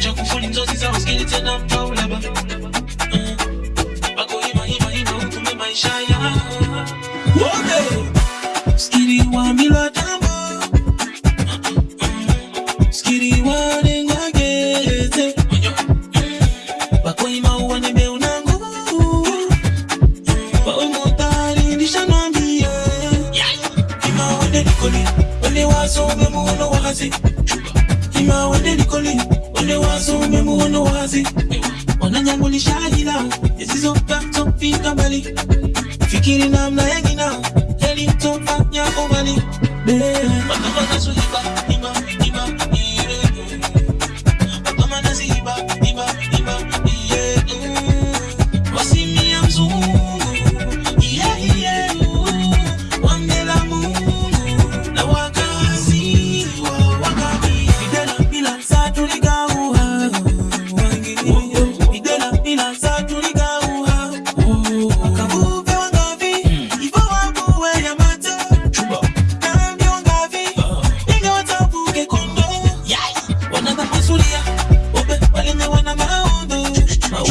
chakufuli nzozi za uskili tena mpaulaba bako hima hima hima utume maisha ya. Wote skiri wa mila tambo. Skiri wa nengagete bako hima uwane beunangu Paumotari nishanambia Ima wende likoli Wende wazo umemuono wazi Ima wende nikoli. Wende waso umemu wende wazi. Wananyangu ni shahila Yesizo kapto fika mbali. Fikiri namna ya gina Heli mtofanya umbali Bebe Wanda wanda suhiba kusulia, wape walenye wana maondo na